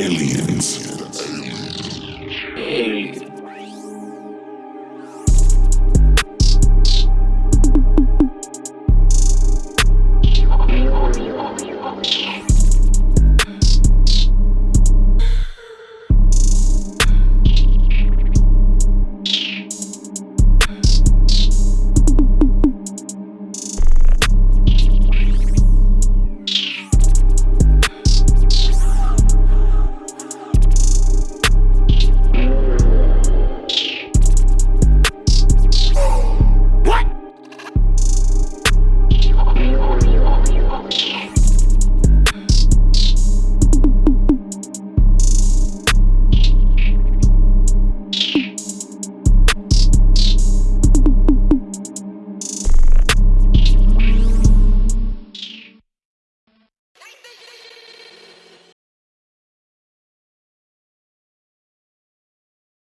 aliens.